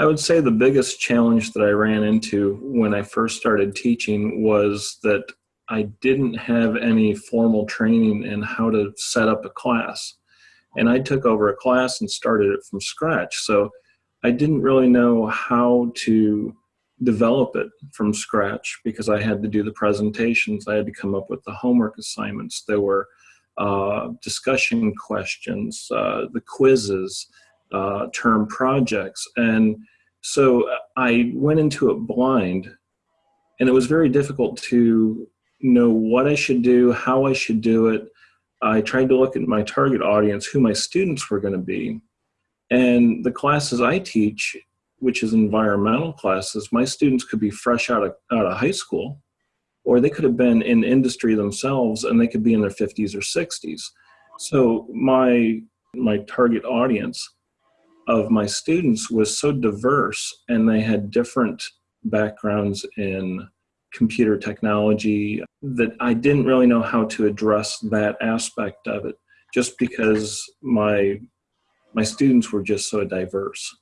I would say the biggest challenge that I ran into when I first started teaching was that I didn't have any formal training in how to set up a class. And I took over a class and started it from scratch. So I didn't really know how to develop it from scratch because I had to do the presentations. I had to come up with the homework assignments. There were uh, discussion questions, uh, the quizzes, uh, term projects. And so I went into it blind and it was very difficult to know what I should do, how I should do it. I tried to look at my target audience, who my students were going to be. And the classes I teach, which is environmental classes, my students could be fresh out of, out of high school, or they could have been in industry themselves and they could be in their 50s or 60s. So my, my target audience of my students was so diverse and they had different backgrounds in computer technology that I didn't really know how to address that aspect of it just because my my students were just so diverse.